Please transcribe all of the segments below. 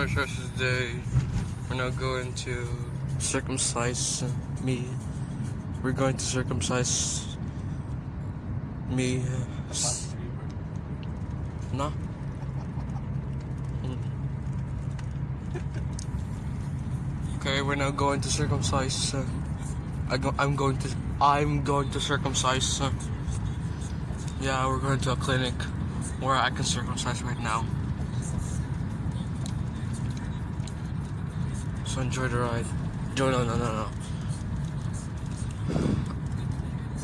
my church today. We're now going to circumcise me. We're going to circumcise me. No? Mm. Okay, we're now going to circumcise. Uh, I go, I'm going to. I'm going to circumcise. Uh, yeah, we're going to a clinic where I can circumcise right now. So enjoy the ride. No, no, no, no, no.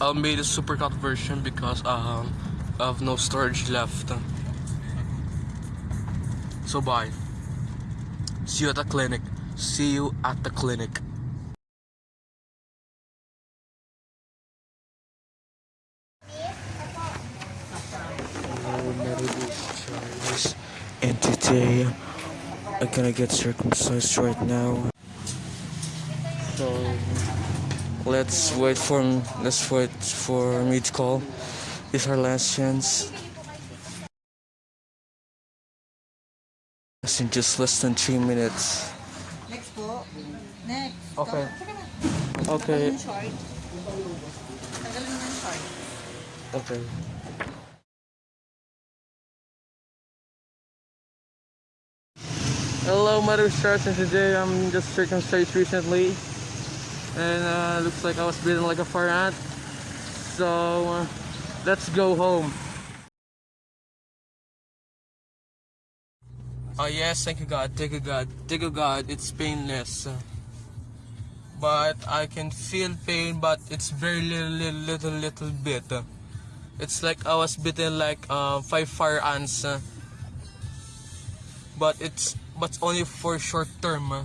I made a supercut version because um, I have no storage left. So bye. See you at the clinic. See you at the clinic. Charles. I'm gonna get circumcised right now. So let's wait for let's wait for me to call. It's our last chance. It's in just less than three minutes. Next po. Next. Okay. Okay. yung short. Tagalin mo yung short. Okay. Hello, Mother Stars, and today I'm just circumcised recently, and uh, looks like I was beaten like a fire ant. So uh, let's go home. Oh yes, thank you God, thank you God, thank you God. It's painless, but I can feel pain, but it's very little, little, little, little bit. It's like I was bitten like uh, five fire ants, but it's but only for short term. uh.